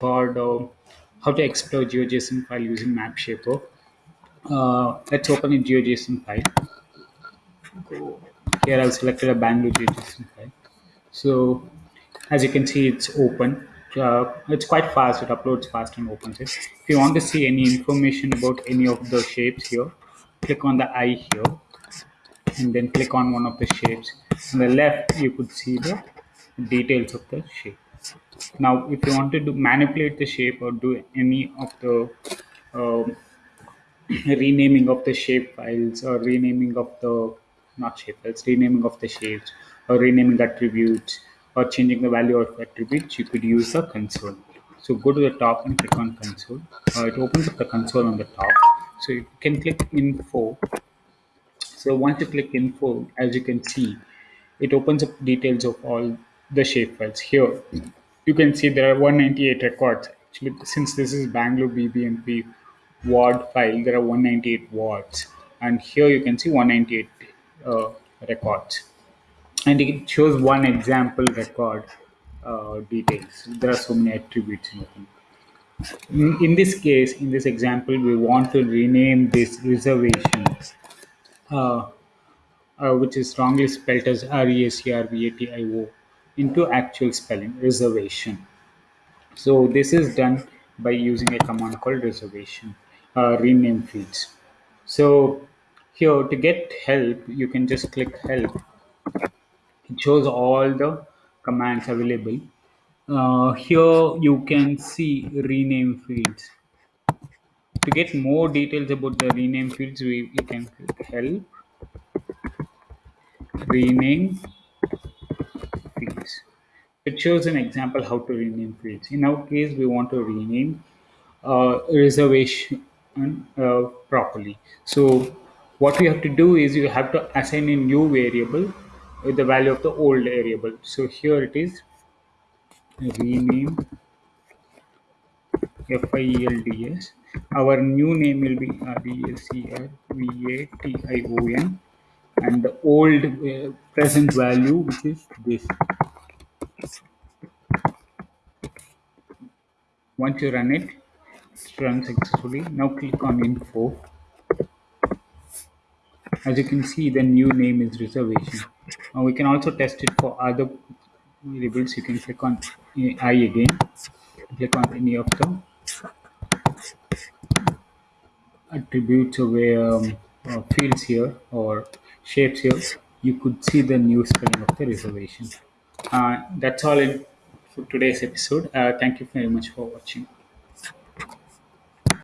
called uh, How to Explore GeoJSON File Using MapShaper. Uh, let's open a GeoJSON file. Go. Here I've selected a Bangalore GeoJSON file. So as you can see, it's open. Uh, it's quite fast. It uploads fast and opens it. If you want to see any information about any of the shapes here, click on the eye here and then click on one of the shapes. On the left, you could see the details of the shape. Now, if you wanted to manipulate the shape or do any of the um, renaming of the shape files or renaming of the not shape files, renaming of the shapes or renaming attributes or changing the value of attributes, you could use the console. So go to the top and click on console. Uh, it opens up the console on the top. So you can click info. So once you click info, as you can see, it opens up details of all the shape files. Here, you can see there are 198 records. Actually, since this is Bangalore BBMP ward file, there are 198 wards. And here you can see 198 uh, records. And it shows one example record uh, details. There are so many attributes in. In, this case, in this example, we want to rename this reservation uh, uh, which is wrongly spelled as R-E-S-E-R-V-A-T-I-O, into actual spelling, reservation. So this is done by using a command called reservation, uh, rename fields. So here to get help, you can just click help. It shows all the commands available. Uh, here you can see rename fields. To get more details about the rename fields, we, we can click help rename. It shows an example how to rename fields. In our case, we want to rename uh, reservation uh, properly. So what we have to do is you have to assign a new variable with the value of the old variable. So here it is rename FIELDS. Our new name will be RESERVATION and the old uh, present value which is this once you run it it's run successfully. Now click on info. As you can see the new name is reservation. Now we can also test it for other variables. You can click on i again. Click on any of the attributes or um, uh, fields here or shapes here. You could see the new spelling of the reservation. Uh, that's all in for today's episode. Uh, thank you very much for watching